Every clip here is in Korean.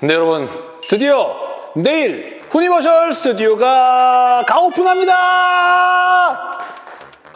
네 여러분 드디어 내일 후니버셜 스튜디오가 가오픈합니다.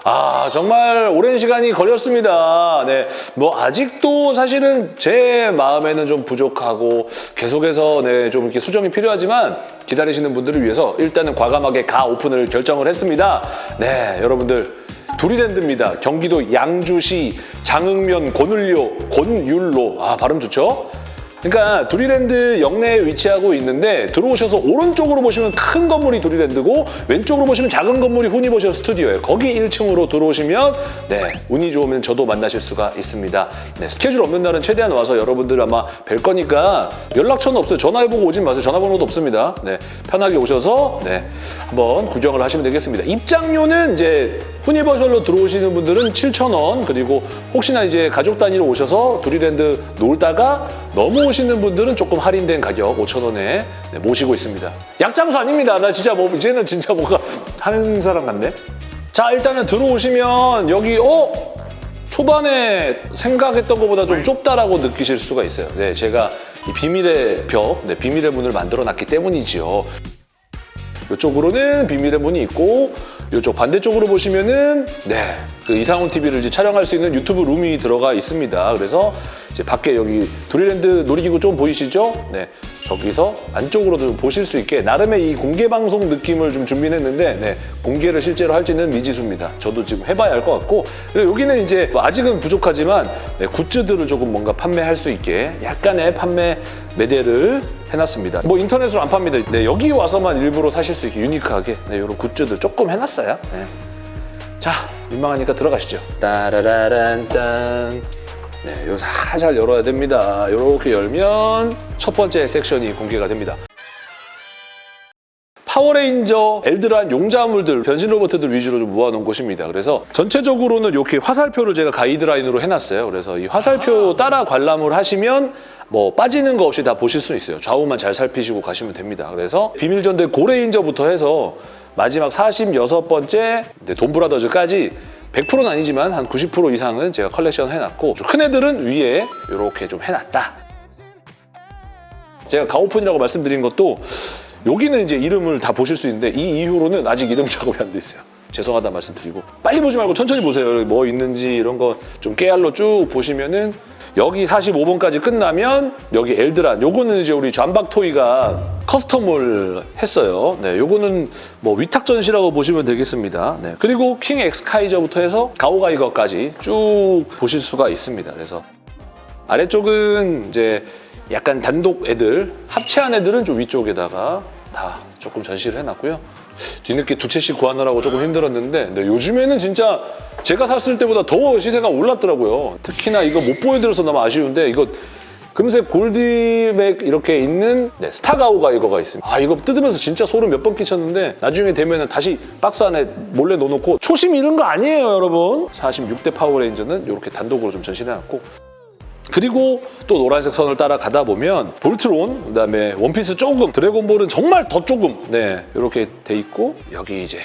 아 정말 오랜 시간이 걸렸습니다. 네, 뭐 아직도 사실은 제 마음에는 좀 부족하고 계속해서 네, 좀 이렇게 수정이 필요하지만 기다리시는 분들을 위해서 일단은 과감하게 가 오픈을 결정을 했습니다. 네, 여러분들 두리랜드입니다. 경기도 양주시 장흥면 권율로 권율로 아 발음 좋죠? 그러니까 두리랜드 역내에 위치하고 있는데 들어오셔서 오른쪽으로 보시면 큰 건물이 두리랜드고 왼쪽으로 보시면 작은 건물이 후니버셜 스튜디오예요. 거기 1층으로 들어오시면 네 운이 좋으면 저도 만나실 수가 있습니다. 네, 스케줄 없는 날은 최대한 와서 여러분들 아마 뵐 거니까 연락처는 없어요. 전화해보고 오진 마세요. 전화번호도 없습니다. 네 편하게 오셔서 네 한번 구경을 하시면 되겠습니다. 입장료는 이제 후니버셜로 들어오시는 분들은 7,000원 그리고 혹시나 이제 가족 단위로 오셔서 두리랜드 놀다가 넘어 오시는 분들은 조금 할인된 가격 5,000원에 모시고 있습니다. 약장수 아닙니다. 나 진짜 뭐 이제는 진짜 뭔가 하는 사람 같네. 자 일단은 들어오시면 여기 어? 초반에 생각했던 것보다 좀 좁다라고 느끼실 수가 있어요. 네, 제가 이 비밀의 벽, 네, 비밀의 문을 만들어놨기 때문이지요. 이쪽으로는 비밀의 문이 있고 이쪽 반대쪽으로 보시면은 네, 그 이상훈 TV를 이제 촬영할 수 있는 유튜브 룸이 들어가 있습니다. 그래서 이제 밖에 여기 두리랜드 놀이기구 좀 보이시죠? 네, 저기서 안쪽으로도 보실 수 있게 나름의 이 공개 방송 느낌을 좀 준비했는데 네, 공개를 실제로 할지는 미지수입니다. 저도 지금 해봐야 할 것 같고 그리고 여기는 이제 뭐 아직은 부족하지만 네, 굿즈들을 조금 뭔가 판매할 수 있게 약간의 판매 매대를 해놨습니다. 뭐 인터넷으로 안 팝니다. 네, 여기 와서만 일부러 사실 수 있게 유니크하게 네, 이런 굿즈들 조금 해놨어요. 네. 자, 민망하니까 들어가시죠. 따라라란 딴. 네, 요 살살 열어야 됩니다. 이렇게 열면 첫 번째 섹션이 공개가 됩니다. 파워레인저, 엘드란 용자물들, 변신 로봇들 위주로 좀 모아놓은 곳입니다. 그래서 전체적으로는 이렇게 화살표를 제가 가이드라인으로 해놨어요. 그래서 이 화살표 따라 관람을 하시면 뭐 빠지는 거 없이 다 보실 수 있어요. 좌우만 잘 살피시고 가시면 됩니다. 그래서 비밀전대 고레인저부터 해서 마지막 46번째 돈브라더즈까지 100%는 아니지만 한 90% 이상은 제가 컬렉션 해놨고 큰 애들은 위에 이렇게 좀 해놨다. 제가 가오픈이라고 말씀드린 것도 여기는 이제 이름을 다 보실 수 있는데 이 이후로는 아직 이름 작업이 안 돼 있어요. 죄송하다 말씀드리고 빨리 보지 말고 천천히 보세요. 뭐 있는지 이런 거 좀 깨알로 쭉 보시면은 여기 45번까지 끝나면 여기 엘드란 요거는 이제 우리 잠박 토이가 custom을 했어요. 네, 요거는 뭐 위탁 전시라고 보시면 되겠습니다. 네, 그리고 킹 엑스카이저부터 해서 가오가이거까지 쭉 보실 수가 있습니다. 그래서 아래쪽은 이제 약간 단독 애들, 합체한 애들은 좀 위쪽에다가 다 조금 전시를 해놨고요. 뒤늦게 두 채씩 구하느라고 조금 힘들었는데 근데 요즘에는 진짜 제가 샀을 때보다 더 시세가 올랐더라고요. 특히나 이거 못 보여드려서 너무 아쉬운데 이거 금색 골드백 이렇게 있는 네, 스타가오가 이거가 있습니다. 아 이거 뜯으면서 진짜 소름 몇 번 끼쳤는데 나중에 되면 다시 박스 안에 몰래 넣어놓고 초심 잃은 거 아니에요 여러분. 46대 파워레인저는 이렇게 단독으로 좀 전시해놨고 그리고 또 노란색 선을 따라가다 보면 볼트론, 그다음에 원피스 조금, 드래곤볼은 정말 더 조금 네 이렇게 돼 있고 여기 이제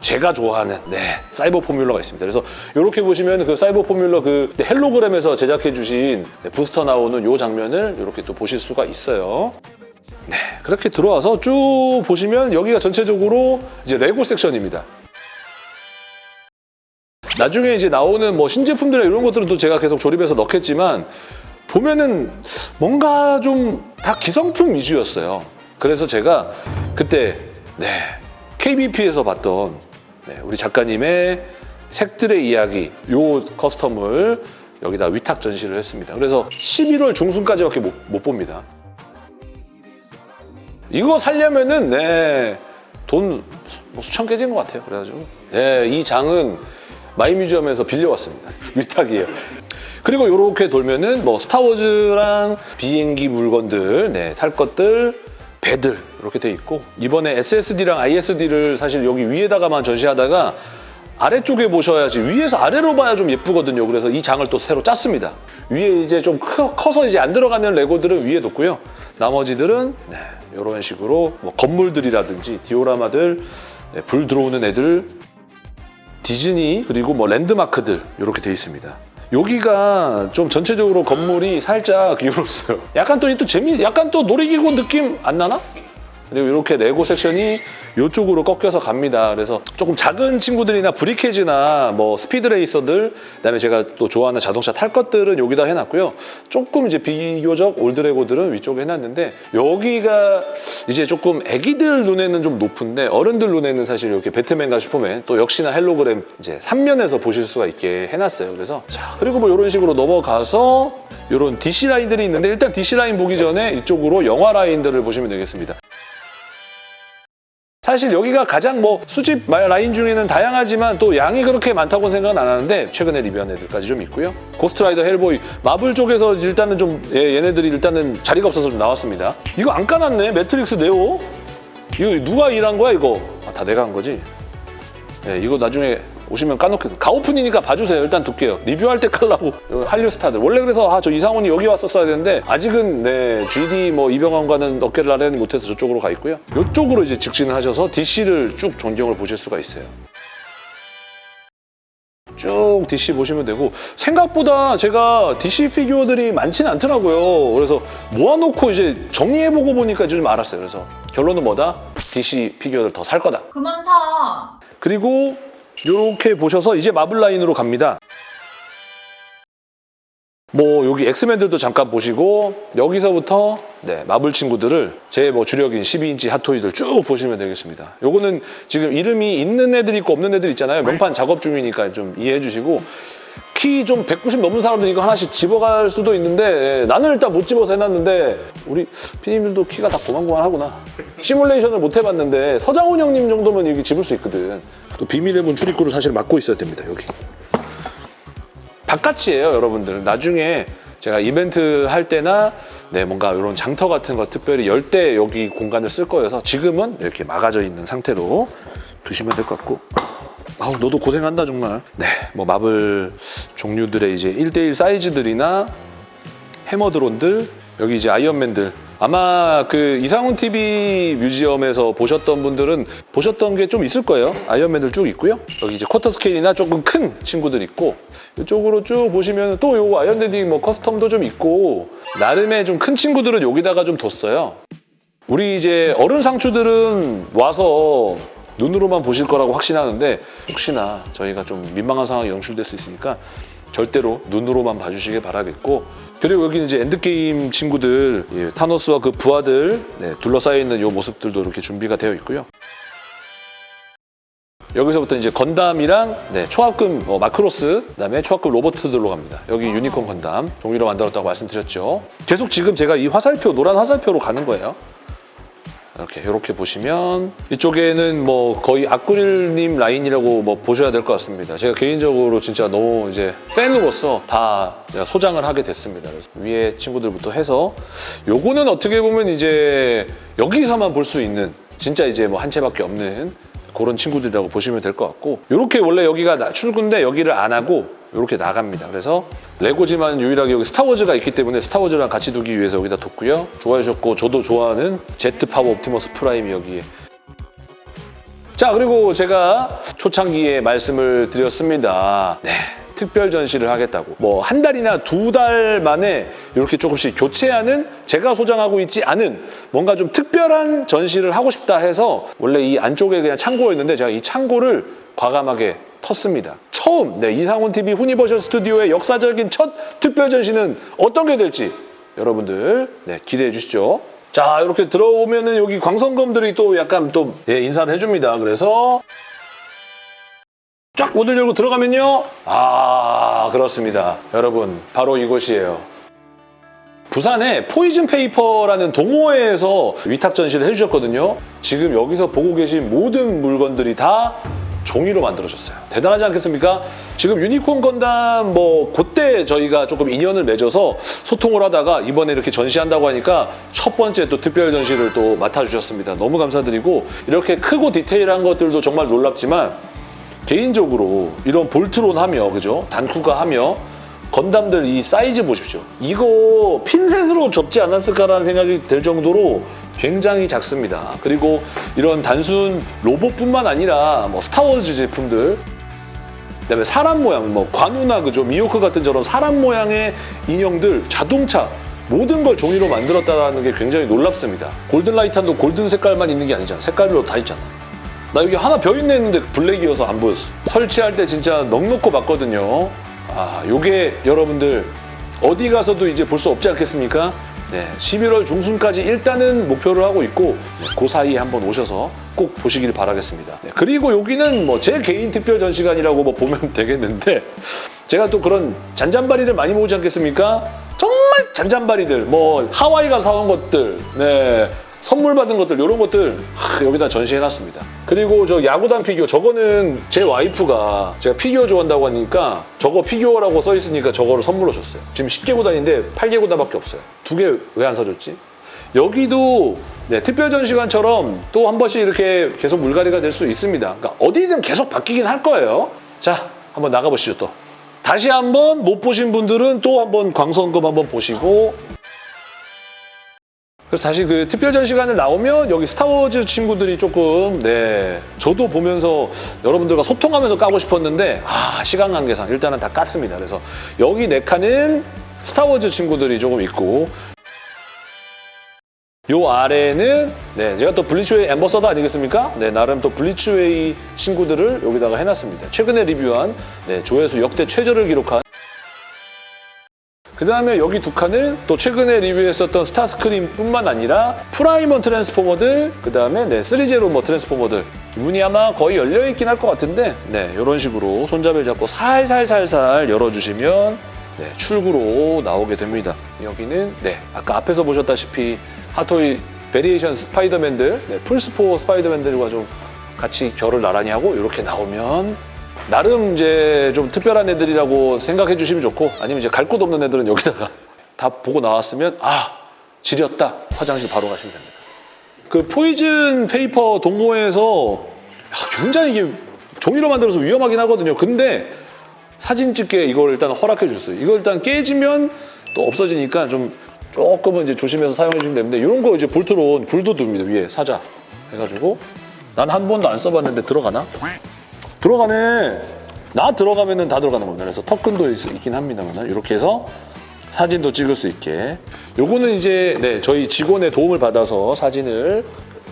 제가 좋아하는 네 사이버 포뮬러가 있습니다. 그래서 이렇게 보시면 그 사이버 포뮬러 그 헬로그램에서 제작해 주신 네, 부스터 나오는 이 장면을 이렇게 또 보실 수가 있어요. 네 그렇게 들어와서 쭉 보시면 여기가 전체적으로 이제 레고 섹션입니다. 나중에 이제 나오는 뭐 신제품들이나 이런 것들은 또 제가 계속 조립해서 넣겠지만 보면은 뭔가 좀 다 기성품 위주였어요. 그래서 제가 그때 네 KBP에서 봤던 네, 우리 작가님의 색들의 이야기 요 커스텀을 여기다 위탁 전시를 했습니다. 그래서 11월 중순까지밖에 못, 못 봅니다. 이거 살려면은 네, 돈 뭐 수천 깨진 것 같아요. 그래가지고 네, 이 장은 마이뮤지엄에서 빌려왔습니다. 위탁이에요. 그리고 이렇게 돌면은 뭐 스타워즈랑 비행기 물건들, 네, 탈 것들, 배들 이렇게 돼 있고 이번에 SSD랑 ISD를 사실 여기 위에다가만 전시하다가 아래쪽에 보셔야지 위에서 아래로 봐야 좀 예쁘거든요. 그래서 이 장을 또 새로 짰습니다. 위에 이제 좀 커, 서 이제 안 들어가는 레고들은 위에 뒀고요. 나머지들은 네, 이런 식으로 뭐 건물들이라든지 디오라마들, 네, 불 들어오는 애들, 디즈니 그리고 뭐 랜드마크들 이렇게 돼 있습니다. 여기가 좀 전체적으로 건물이 살짝 기울었어요. 약간 또, 이또 재미, 약간 또 놀이기구 느낌 안 나나? 그리고 이렇게 레고 섹션이 이쪽으로 꺾여서 갑니다. 그래서 조금 작은 친구들이나 브리케즈나 뭐 스피드레이서들, 그다음에 제가 또 좋아하는 자동차 탈 것들은 여기다 해놨고요. 조금 이제 비교적 old 레고들은 위쪽에 해놨는데 여기가 이제 조금 애기들 눈에는 좀 높은데 어른들 눈에는 사실 이렇게 배트맨과 슈퍼맨 또 역시나 헬로그램 이제 3면에서 보실 수가 있게 해놨어요. 그래서 자 그리고 뭐 이런 식으로 넘어가서 이런 DC 라인들이 있는데 일단 DC 라인 보기 전에 이쪽으로 영화 라인들을 보시면 되겠습니다. 사실 여기가 가장 뭐 수집 라인 중에는 다양하지만 또 양이 그렇게 많다고는 생각은 안 하는데 최근에 리뷰한 애들까지 좀 있고요. 고스트라이더 헬보이 마블 쪽에서 일단은 좀 얘- 얘네들이 일단은 자리가 없어서 좀 나왔습니다. 이거 안 까놨네 매트릭스 네오. 이거 누가 일한 거야 이거? 아, 다 내가 한 거지? 네, 이거 나중에 오시면 까놓게 가오픈이니까 봐주세요. 일단 둘게요. 리뷰할 때 깔라고 어, 한류 스타들. 원래 그래서 아 저 이상훈이 여기 왔었어야 되는데 아직은 네 GD 뭐 이병헌과는 어깨를 나란히 못해서 저쪽으로 가 있고요. 이쪽으로 이제 직진하셔서 DC를 쭉 전경을 보실 수가 있어요. 쭉 DC 보시면 되고 생각보다 제가 DC 피규어들이 많지는 않더라고요. 그래서 모아놓고 이제 정리해보고 보니까 좀 알았어요. 그래서 결론은 뭐다? DC 피규어를 더 살 거다. 그만 사. 그리고 이렇게 보셔서 이제 마블 라인으로 갑니다. 뭐 여기 엑스맨들도 잠깐 보시고 여기서부터 네, 마블 친구들을 제 뭐 주력인 12인치 핫토이들 쭉 보시면 되겠습니다. 요거는 지금 이름이 있는 애들 있고 없는 애들 있잖아요. 명판 작업 중이니까 좀 이해해 주시고 키 좀 190 넘는 사람들 이거 하나씩 집어갈 수도 있는데 예, 나는 일단 못 집어서 해놨는데 우리 피디님들도 키가 다 고만고만하구나. 시뮬레이션을 못 해봤는데 서장훈 형님 정도면 여기 집을 수 있거든. 또 비밀의 문 출입구를 사실 막고 있어야 됩니다. 여기. 바깥이에요, 여러분들. 나중에 제가 이벤트 할 때나 네, 뭔가 이런 장터 같은 거 특별히 열 때 여기 공간을 쓸 거여서 지금은 이렇게 막아져 있는 상태로 두시면 될 것 같고 아우 너도 고생한다 정말 네, 뭐 마블 종류들의 이제 1대1 사이즈들이나 해머 드론들 여기 이제 아이언맨들 아마 그 이상훈 TV 뮤지엄에서 보셨던 분들은 보셨던 게 좀 있을 거예요. 아이언맨들 쭉 있고요. 여기 이제 쿼터 스케일이나 조금 큰 친구들 있고 이쪽으로 쭉 보시면 또 요거 아이언대디 뭐 custom도 좀 있고 나름의 좀 큰 친구들은 여기다가 좀 뒀어요. 우리 이제 어른 상추들은 와서 눈으로만 보실 거라고 확신하는데 혹시나 저희가 좀 민망한 상황이 연출될 수 있으니까 절대로 눈으로만 봐주시길 바라겠고 그리고 여기는 이제 엔드게임 친구들 예, 타노스와 그 부하들 네, 둘러싸여 있는 이 모습들도 이렇게 준비가 되어 있고요. 여기서부터 이제 건담이랑 네, 초합금 어, 마크로스 그다음에 초합금 로봇들로 갑니다. 여기 유니콘 건담 종이로 만들었다고 말씀드렸죠. 계속 지금 제가 이 화살표 노란 화살표로 가는 거예요. 이렇게 이렇게 보시면 이쪽에는 뭐 거의 아쿠릴님 라인이라고 뭐 보셔야 될 것 같습니다. 제가 개인적으로 진짜 너무 이제 팬으로서 다 소장을 하게 됐습니다. 그래서 위에 친구들부터 해서 요거는 어떻게 보면 이제 여기서만 볼 수 있는 진짜 이제 뭐 한 채밖에 없는 그런 친구들이라고 보시면 될 것 같고 이렇게 원래 여기가 나- 출구인데 여기를 안 하고 이렇게 나갑니다. 그래서 레고지만 유일하게 여기 스타워즈가 있기 때문에 스타워즈랑 같이 두기 위해서 여기다 뒀고요. 좋아해 주셨고 저도 좋아하는 제트 파워 옵티머스 프라임이 여기에 자 그리고 제가 초창기에 말씀을 드렸습니다. 네. 특별 전시를 하겠다고 뭐 한 달이나 두 달 만에 이렇게 조금씩 교체하는 제가 소장하고 있지 않은 뭔가 좀 특별한 전시를 하고 싶다 해서 원래 이 안쪽에 그냥 창고였는데 제가 이 창고를 과감하게 텄습니다. 처음 네, 이상훈 TV 후니버셜 스튜디오의 역사적인 첫 특별 전시는 어떤 게 될지 여러분들 네, 기대해 주시죠. 자 이렇게 들어오면은 여기 광선검들이 또 약간 또 예, 인사를 해줍니다. 그래서 쫙 문을 열고 들어가면요. 아 그렇습니다. 여러분 바로 이곳이에요. 부산에 포이즌 페이퍼라는 동호회에서 위탁 전시를 해주셨거든요. 지금 여기서 보고 계신 모든 물건들이 다 종이로 만들어졌어요. 대단하지 않겠습니까? 지금 유니콘 건담 뭐 그때 저희가 조금 인연을 맺어서 소통을 하다가 이번에 이렇게 전시한다고 하니까 첫 번째 또 특별 전시를 또 맡아주셨습니다. 너무 감사드리고 이렇게 크고 디테일한 것들도 정말 놀랍지만 개인적으로 이런 볼트론 하며 그죠? 단쿠가 하며 건담들 이 사이즈 보십시오. 이거 핀셋으로 접지 않았을까라는 생각이 들 정도로 굉장히 작습니다. 그리고 이런 단순 로봇뿐만 아니라 뭐 스타워즈 제품들 그다음에 사람 모양, 뭐 관우나 그죠 미호크 같은 저런 사람 모양의 인형들, 자동차 모든 걸 종이로 만들었다는 게 굉장히 놀랍습니다. 골든 라이탄도 골든 색깔만 있는 게 아니잖아. 색깔별로 다 있잖아. 나 여기 하나 벼 있네 했는데 블랙이어서 안 보였어. 설치할 때 진짜 넉넉고 봤거든요. 아, 요게 여러분들 어디 가서도 이제 볼 수 없지 않겠습니까? 네, 11월 중순까지 일단은 목표를 하고 있고 네, 그 사이에 한번 오셔서 꼭 보시길 바라겠습니다. 네, 그리고 여기는 뭐 제 개인 특별 전시관이라고 뭐 보면 되겠는데 제가 또 그런 잔잔바리들 많이 모으지 않겠습니까? 정말 잔잔바리들, 뭐 하와이 가서 사온 것들, 네, 선물 받은 것들 이런 것들 하, 여기다 전시해놨습니다. 그리고 저 야구단 피규어 저거는 제 와이프가 제가 피규어 좋아한다고 하니까 저거 피규어라고 써 있으니까 저거를 선물로 줬어요. 지금 10개 구단인데 8개 구단밖에 없어요. 두 개 왜 안 사줬지? 여기도 네, 특별 전시관처럼 또 한 번씩 이렇게 계속 물갈이가 될 수 있습니다. 그러니까 어디든 계속 바뀌긴 할 거예요. 자, 한번 나가보시죠 또. 다시 한번 못 보신 분들은 또 한번 광선검 한번 보시고 그래서 다시 그 특별 전시관을 나오면 여기 스타워즈 친구들이 조금 네 저도 보면서 여러분들과 소통하면서 까고 싶었는데 아 시간 관계상 일단은 다 깠습니다. 그래서 여기 네 칸은 스타워즈 친구들이 조금 있고 요 아래는 네 제가 또 블리츠웨이 ambassador 아니겠습니까? 네 나름 또 블리츠웨이 친구들을 여기다가 해놨습니다. 최근에 리뷰한 네, 조회수 역대 최저를 기록한 그 다음에 여기 두 칸은 또 최근에 리뷰했었던 스타스크림뿐만 아니라 프라임원 트랜스포머들, 그 다음에 네, 3제로 뭐 트랜스포머들 문이 아마 거의 열려있긴 할 것 같은데 네, 이런 식으로 손잡이를 잡고 살살살살 열어주시면 네, 출구로 나오게 됩니다. 여기는 네, 아까 앞에서 보셨다시피 핫토이 variation 스파이더맨들, 네, 플스포 스파이더맨들과 좀 같이 결을 나란히 하고 이렇게 나오면 나름 이제 좀 특별한 애들이라고 생각해 주시면 좋고 아니면 이제 갈 곳 없는 애들은 여기다가 다 보고 나왔으면 아 지렸다 화장실 바로 가시면 됩니다. 그 Poison Paper 동호회에서 굉장히 이게 종이로 만들어서 위험하긴 하거든요. 근데 사진 찍게 이걸 일단 허락해 줬어요. 이거 일단 깨지면 또 없어지니까 좀 조금은 이제 조심해서 사용해 주시면 되는데 이런 거 이제 볼트론 불도 둡니다 위에 사자 해가지고 난 한 번도 안 써봤는데 들어가나? 들어가네. 나 들어가면 은 다 들어가는 겁니다. 그래서 있, 있긴 합니다만 이렇게 해서 사진도 찍을 수 있게. 요거는 이제 네, 저희 직원의 도움을 받아서 사진을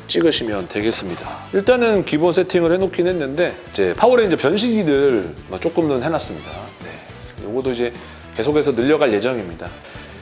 찍으시면 되겠습니다. 일단은 기본 세팅을 해놓긴 했는데 이제 파워레인저 변신기들 조금은 해놨습니다. 네, 요거도 이제 계속해서 늘려갈 예정입니다.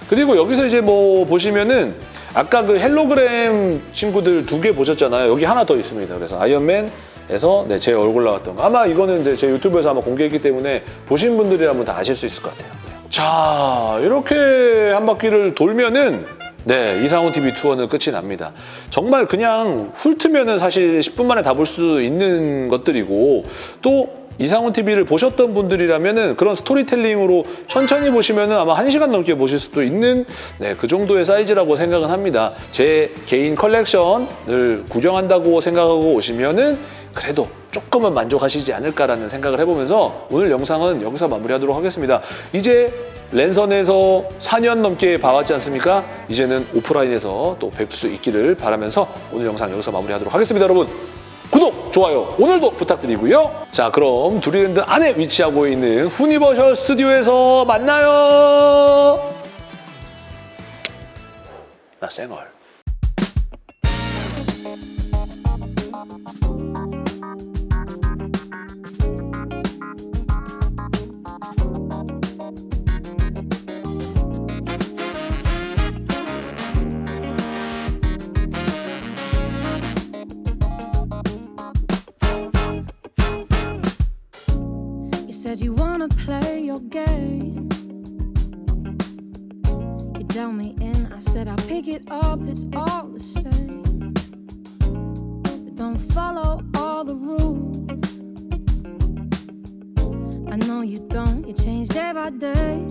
그리고 여기서 이제 뭐 보시면은 아까 그 홀로그램 친구들 두 개 보셨잖아요. 여기 하나 더 있습니다. 그래서 아이언맨 에서 네, 제 얼굴 나왔던 거. 아마 이거는 이제 제 유튜브에서 아마 공개했기 때문에 보신 분들이라면 다 아실 수 있을 것 같아요. 네. 자, 이렇게 한 바퀴를 돌면은 네, 이상훈 TV 투어는 끝이 납니다. 정말 그냥 훑으면은 사실 10분 만에 다 볼 수 있는 것들이고 또 이상훈 TV를 보셨던 분들이라면은 그런 스토리텔링으로 천천히 보시면은 아마 1시간 넘게 보실 수도 있는 네, 그 정도의 사이즈라고 생각은 합니다. 제 개인 컬렉션을 구경한다고 생각하고 오시면은 그래도 조금은 만족하시지 않을까라는 생각을 해보면서 오늘 영상은 여기서 마무리하도록 하겠습니다. 이제 랜선에서 4년 넘게 봐왔지 않습니까? 이제는 오프라인에서 또 뵐 수 있기를 바라면서 오늘 영상 여기서 마무리하도록 하겠습니다, 여러분. 구독, 좋아요 오늘도 부탁드리고요. 자, 그럼 두리랜드 안에 위치하고 있는 후니버셜 스튜디오에서 만나요. 나 쌩얼. Said you wanna play your game. You dealt me in, I said I'll pick it up, it's all the same. But don't follow all the rules. I know you don't, you change day by day.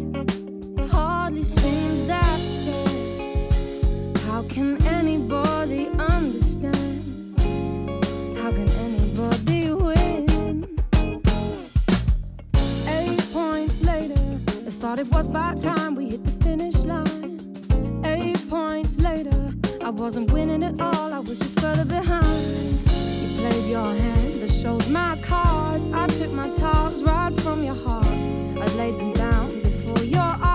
Hardly seems that fair. How can anybody understand? How can it was by time we hit the finish line. Eight points later, I wasn't winning at all, I was just further behind. You played your hand, but showed my cards. I took my tiles right from your heart. I laid them down before your eyes.